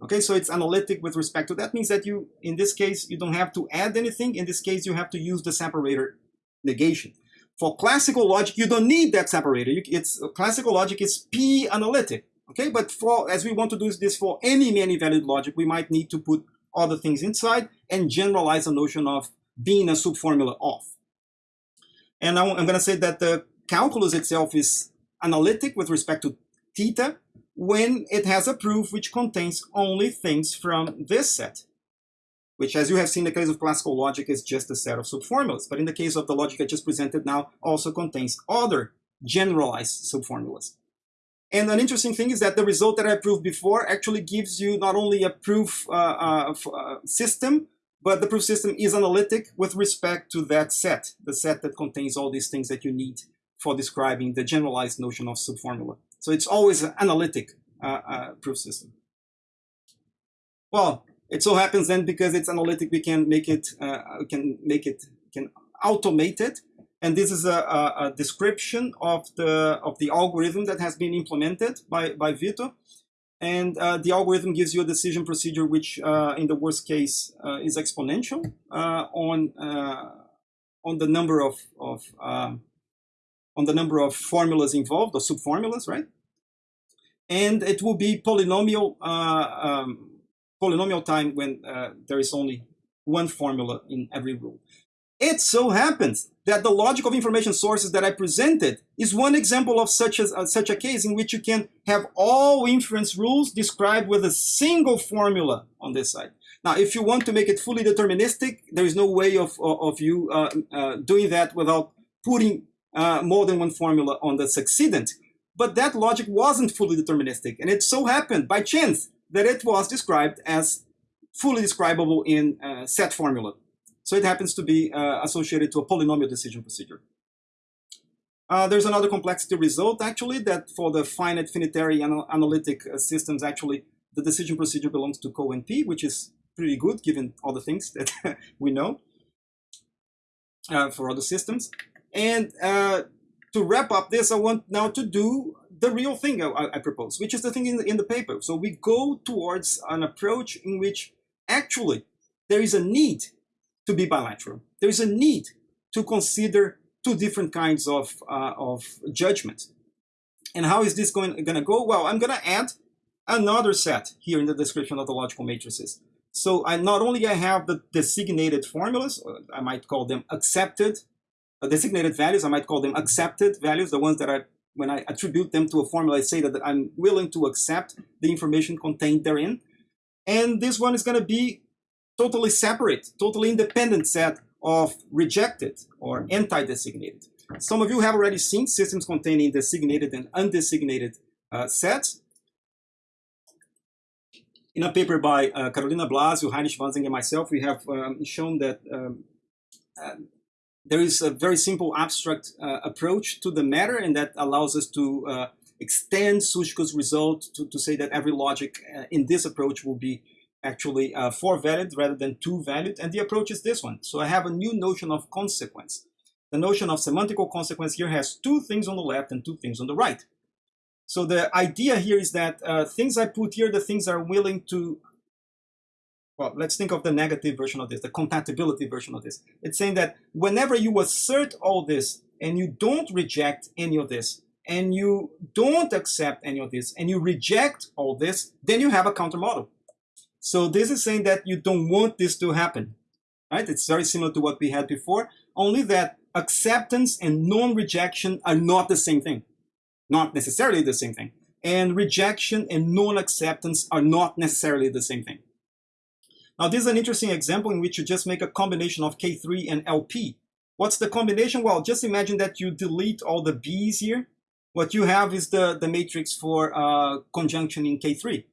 Okay, so it's analytic with respect to that means that you, in this case, you don't have to add anything. In this case, you have to use the separator negation. For classical logic, you don't need that separator. You, it's classical logic is p analytic. Okay, but for as we want to do this for any many valued logic, we might need to put other things inside and generalize the notion of being a subformula of. And I'm going to say that the calculus itself is analytic with respect to theta, when it has a proof which contains only things from this set, which as you have seen in the case of classical logic is just a set of subformulas. But in the case of the logic I just presented now also contains other generalized subformulas. And an interesting thing is that the result that I proved before actually gives you not only a proof uh, uh, uh, system, but the proof system is analytic with respect to that set, the set that contains all these things that you need for describing the generalized notion of subformula. So it's always an analytic uh, uh, proof system. Well, it so happens then because it's analytic, we can make it, uh, we can make it, can automate it. And this is a, a, a, description of the of the algorithm that has been implemented by by Vito. And uh, the algorithm gives you a decision procedure which, uh, in the worst case, uh, is exponential on on the number of of um, on the number of formulas involved, or subformulas, right? And it will be polynomial um, polynomial time when there is only one formula in every rule. It so happens that the logic of information sources that I presented is one example of such, as, uh, such a case in which you can have all inference rules described with a single formula on this side. Now, if you want to make it fully deterministic, there is no way of, of, of you uh, uh, doing that without putting uh, more than one formula on the succedent. But that logic wasn't fully deterministic. And it so happened by chance that it was described as fully describable in uh, set formula. So it happens to be uh, associated to a polynomial decision procedure. Uh, there's another complexity result, actually, that for the finite finitary anal analytic uh, systems, actually, the decision procedure belongs to CoNP, which is pretty good given all the things that we know uh, for other systems. And uh, to wrap up this, I want now to do the real thing I, I propose, which is the thing in the, in the paper. So we go towards an approach in which actually there is a need to be bilateral. There is a need to consider two different kinds of, uh, of judgment. And how is this going, going to go? Well, I'm going to add another set here in the description of the logical matrices. So I not only I have the designated formulas, I might call them accepted uh, designated values, I might call them accepted values, the ones that I, when I attribute them to a formula, I say that I'm willing to accept the information contained therein. And this one is going to be totally separate, totally independent set of rejected or anti-designated. Some of you have already seen systems containing designated and undesignated uh, sets. In a paper by uh, Carolina Blasio, Heinrich Wansing, and myself, we have um, shown that um, uh, there is a very simple abstract uh, approach to the matter, and that allows us to uh, extend Suszko's result to, to say that every logic uh, in this approach will be actually uh, four valid rather than two valid. And the approach is this one. So I have a new notion of consequence. The notion of semantical consequence here has two things on the left and two things on the right. So the idea here is that uh, things I put here, the things are willing to well, let's think of the negative version of this, the compatibility version of this. It's saying that whenever you assert all this and you don't reject any of this, and you don't accept any of this, and you reject all this, then you have a counter model. So this is saying that you don't want this to happen, right? It's very similar to what we had before, only that acceptance and non-rejection are not the same thing. Not necessarily the same thing. And rejection and non-acceptance are not necessarily the same thing. Now this is an interesting example in which you just make a combination of K3 and LP. What's the combination? Well, just imagine that you delete all the B's here. What you have is the, the matrix for uh, conjunction in K3.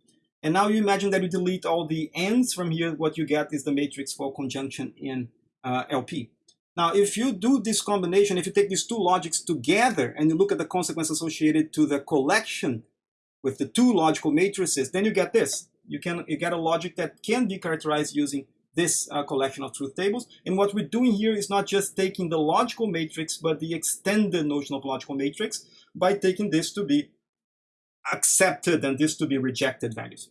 And now you imagine that you delete all the N's from here. What you get is the matrix for conjunction in uh, LP. Now, if you do this combination, if you take these two logics together and you look at the consequence associated to the collection with the two logical matrices, then you get this you can you get a logic that can be characterized using this uh, collection of truth tables. And what we're doing here is not just taking the logical matrix, but the extended notion of logical matrix by taking this to be accepted and this to be rejected values.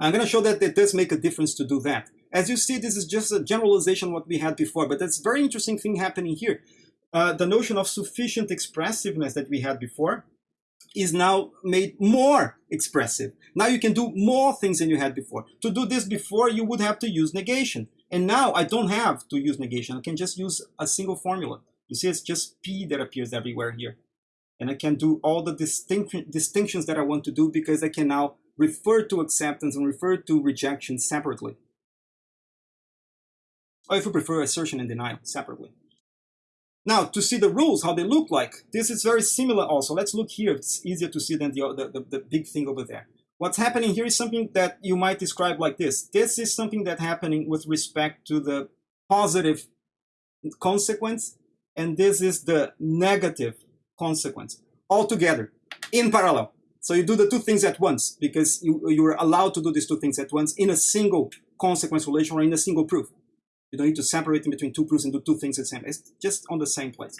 I'm going to show that it does make a difference to do that. As you see, this is just a generalization what we had before, but that's a very interesting thing happening here. Uh, the notion of sufficient expressiveness that we had before is now made more expressive. Now you can do more things than you had before. To do this before, you would have to use negation. And now I don't have to use negation. I can just use a single formula. You see, it's just P that appears everywhere here. And I can do all the distinct, distinctions that I want to do because I can now refer to acceptance and refer to rejection separately. Or if you prefer, assertion and denial separately. Now, to see the rules, how they look like, this is very similar also. Let's look here. It's easier to see than the, the, the, big thing over there. What's happening here is something that you might describe like this. This is something that's happening with respect to the positive consequence, and this is the negative consequence, all together, in parallel. So you do the two things at once, because you, you're allowed to do these two things at once in a single consequence relation or in a single proof. You don't need to separate in between two proofs and do two things at the same. It's just on the same place.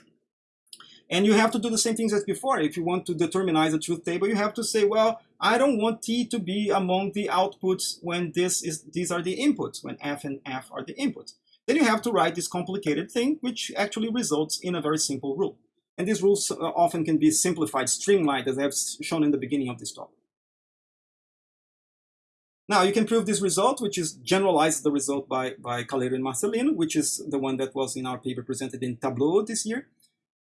And you have to do the same things as before. If you want to determinize a truth table, you have to say, well, I don't want T to be among the outputs when this is these are the inputs, when F and F are the inputs. Then you have to write this complicated thing, which actually results in a very simple rule. And these rules uh, often can be simplified, streamlined, as I have shown in the beginning of this talk. Now you can prove this result, which is generalized the result by, by Caleiro and Marcelino, which is the one that was in our paper presented in Tableau this year.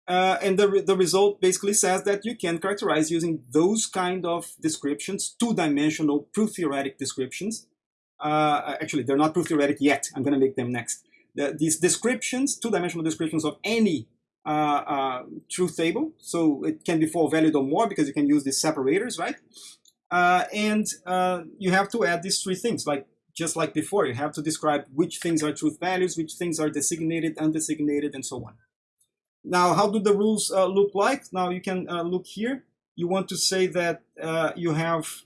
Uh, and the, the result basically says that you can characterize using those kind of descriptions, two-dimensional proof-theoretic descriptions. Uh, actually, they're not proof-theoretic yet. I'm going to make them next. The, these descriptions, two-dimensional descriptions of any truth table. So it can be four valued or more because you can use these separators, right? Uh, and uh, you have to add these three things, like just like before, you have to describe which things are truth values, which things are designated, undesignated, and so on. Now, how do the rules uh, look like? Now you can uh, look here. You want to say that uh, you have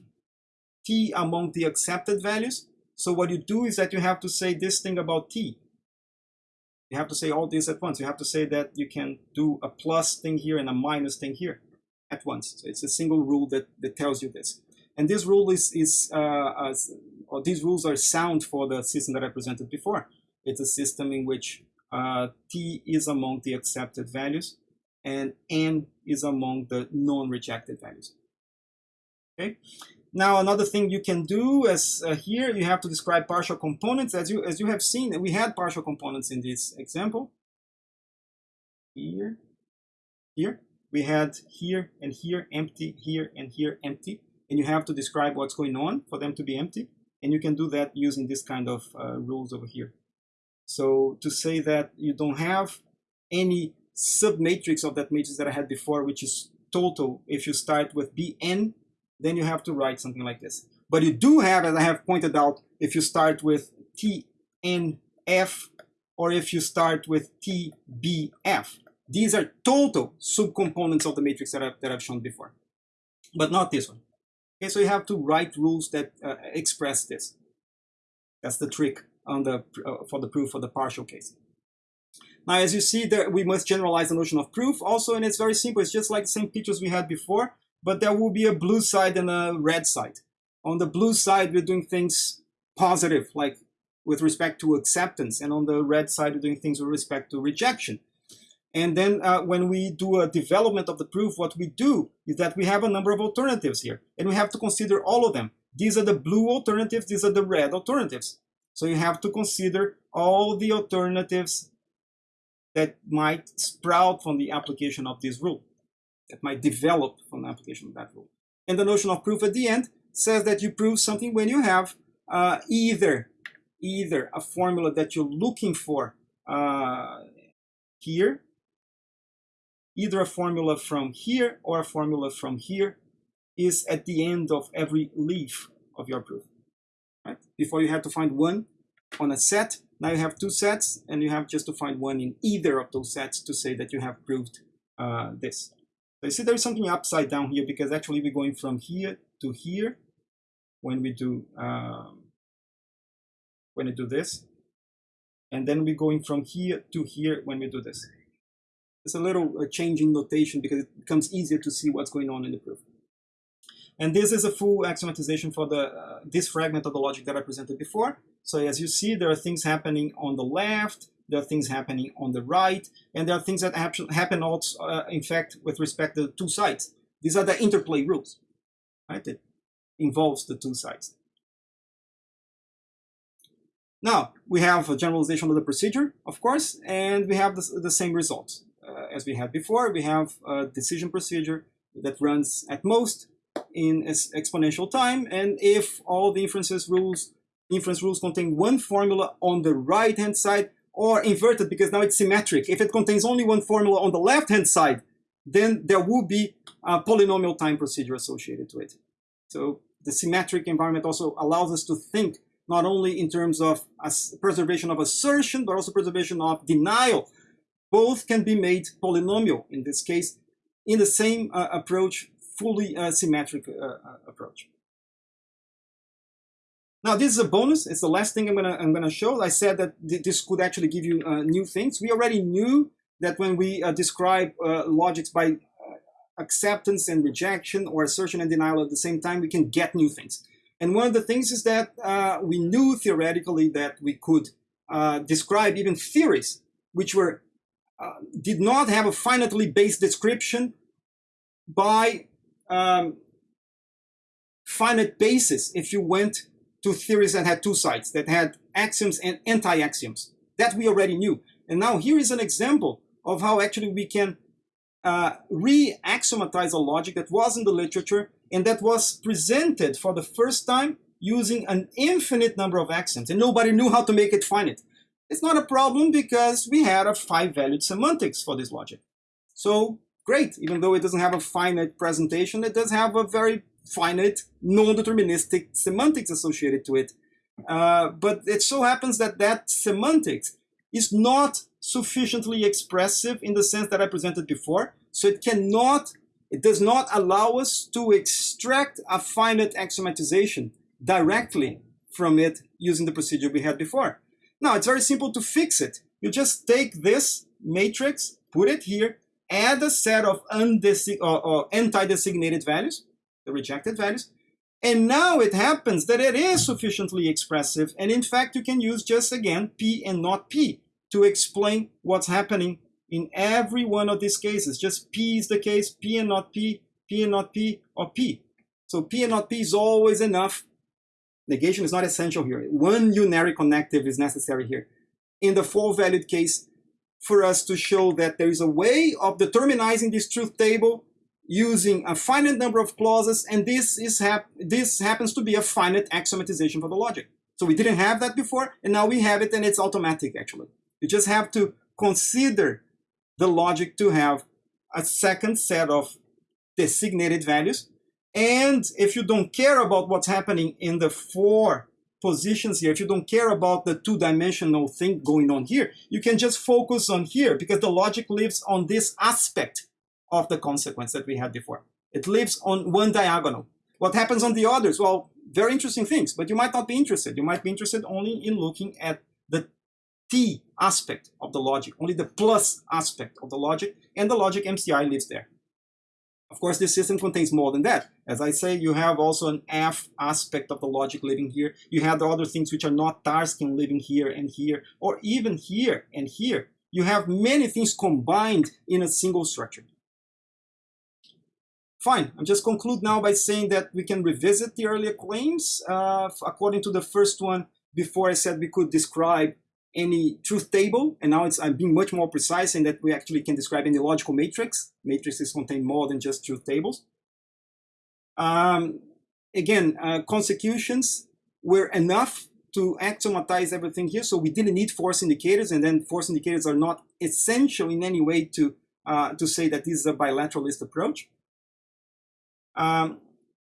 t among the accepted values. So what you do is that you have to say this thing about t. You have to say all this at once. You have to say that you can do a plus thing here and a minus thing here at once. So it's a single rule that, that tells you this. And this rule is, is uh, or these rules are sound for the system that I presented before. It's a system in which uh, t is among the accepted values and n is among the non-rejected values. Okay. Now another thing you can do is uh, here you have to describe partial components as you as you have seen we had partial components in this example. Here, here we had here and here empty, here and here empty and you have to describe what's going on for them to be empty. And you can do that using this kind of uh, rules over here. So to say that you don't have any submatrix of that matrix that I had before, which is total, if you start with Bn, then you have to write something like this. But you do have, as I have pointed out, if you start with Tnf, or if you start with Tbf. These are total subcomponents of the matrix that I've, that I've shown before, but not this one. Okay, so you have to write rules that uh, express this. That's the trick on the uh, for the proof for the partial case. Now, as you see, there we must generalize the notion of proof also, and it's very simple. It's just like the same pictures we had before, but there will be a blue side and a red side. On the blue side, we're doing things positive, like with respect to acceptance, and on the red side, we're doing things with respect to rejection. And then uh, when we do a development of the proof, what we do is that we have a number of alternatives here, and we have to consider all of them. These are the blue alternatives, these are the red alternatives. So you have to consider all the alternatives that might sprout from the application of this rule, that might develop from the application of that rule. And the notion of proof at the end says that you prove something when you have uh, either, either a formula that you're looking for uh, here either a formula from here or a formula from here is at the end of every leaf of your proof. Right? Before you had to find one on a set, now you have two sets and you have just to find one in either of those sets to say that you have proved uh, this. So you see there's something upside down here because actually we're going from here to here when we do um, when we do this and then we're going from here to here when we do this. It's a little uh, change in notation because it becomes easier to see what's going on in the proof. And this is a full axiomatization for the uh, this fragment of the logic that I presented before. So as you see, there are things happening on the left, there are things happening on the right, and there are things that happen also, uh, in fact, with respect to the two sides. These are the interplay rules, right? It involves the two sides. Now, we have a generalization of the procedure, of course, and we have the, the same results uh, as we had before, we have a decision procedure that runs at most in exponential time. And if all the inferences rules, inference rules contain one formula on the right-hand side, or inverted because now it's symmetric. If it contains only one formula on the left-hand side, then there will be a polynomial time procedure associated to it. So the symmetric environment also allows us to think not only in terms of preservation of assertion, but also preservation of denial. Both can be made polynomial in this case in the same uh, approach, fully uh, symmetric uh, uh approach. Now this is a bonus. It's the last thing I'm gonna I'm gonna show. I said that th this could actually give you uh, new things. We already knew that when we uh, describe uh, logics by uh, acceptance and rejection or assertion and denial at the same time, we can get new things. And one of the things is that uh, we knew theoretically that we could uh, describe even theories which were did not have a finitely based description by um, finite basis if you went to theories that had two sides, that had axioms and anti-axioms. That we already knew. And now here is an example of how actually we can uh, re-axiomatize a logic that was in the literature and that was presented for the first time using an infinite number of axioms and nobody knew how to make it finite. It's not a problem because we had a five-valued semantics for this logic. So great, even though it doesn't have a finite presentation, it does have a very finite, non-deterministic semantics associated to it. Uh, but it so happens that that semantics is not sufficiently expressive in the sense that I presented before. So it cannot, it does not allow us to extract a finite axiomatization directly from it using the procedure we had before. Now, it's very simple to fix it. You just take this matrix, put it here, add a set of or, or anti-designated values, the rejected values. And now it happens that it is sufficiently expressive. And in fact, you can use just again P and not P to explain what's happening in every one of these cases. Just P is the case, P and not P, P and not P, or P. So P and not P is always enough. Negation is not essential here. One unary connective is necessary here. In the four-valued case, for us to show that there is a way of determinizing this truth table using a finite number of clauses, and this is hap this happens to be a finite axiomatization for the logic. So we didn't have that before, and now we have it, and it's automatic actually. You just have to consider the logic to have a second set of designated values. And if you don't care about what's happening in the four positions here, if you don't care about the two-dimensional thing going on here, you can just focus on here because the logic lives on this aspect of the consequence that we had before. It lives on one diagonal. What happens on the others? Well, very interesting things, but you might not be interested. You might be interested only in looking at the T aspect of the logic, only the plus aspect of the logic, and the logic MCI lives there. Of course, this system contains more than that. As I say, you have also an F aspect of the logic living here. You have the other things which are not Tarskian living here and here, or even here and here. You have many things combined in a single structure. Fine, I'll just conclude now by saying that we can revisit the earlier claims. Uh, according to the first one, before I said we could describe any truth table, and now it's I'm being much more precise in that we actually can describe any logical matrix. Matrices contain more than just truth tables. Um, again, uh, consecutions were enough to axiomatize everything here, so we didn't need force indicators, and then force indicators are not essential in any way to uh, to say that this is a bilateralist approach. Um,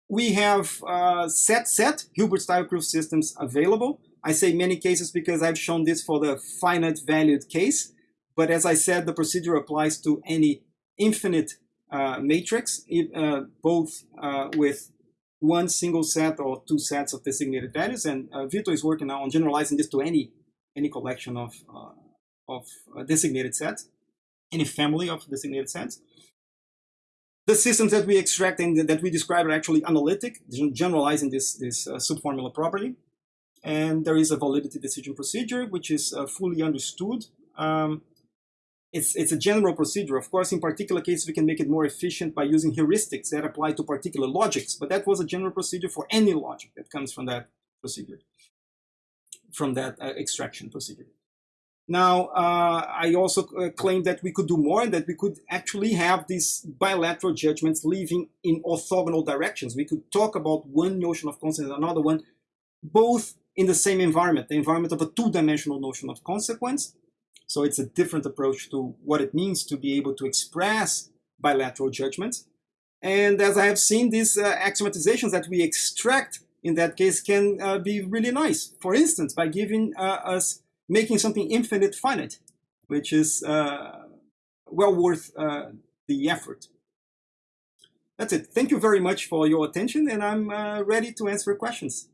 we have uh, set set Hilbert-style proof systems available. I say many cases because I've shown this for the finite valued case. But as I said, the procedure applies to any infinite uh, matrix, uh, both uh, with one single set or two sets of designated values. And uh, Vito is working now on generalizing this to any any collection of uh, of designated sets, any family of designated sets. The systems that we extract and that we describe are actually analytic, generalizing this, this uh, subformula property. And there is a validity decision procedure, which is uh, fully understood. Um, it's, it's a general procedure. Of course, in particular cases, we can make it more efficient by using heuristics that apply to particular logics, but that was a general procedure for any logic that comes from that procedure, from that uh, extraction procedure. Now, uh, I also uh, claim that we could do more and that we could actually have these bilateral judgments living in orthogonal directions. We could talk about one notion of consequence and another one, both in the same environment, the environment of a two-dimensional notion of consequence. So it's a different approach to what it means to be able to express bilateral judgments. And as I have seen, these uh, axiomatizations that we extract in that case can uh, be really nice. For instance, by giving uh, us making something infinite finite, which is uh, well worth uh, the effort. That's it. Thank you very much for your attention, and I'm uh, ready to answer questions.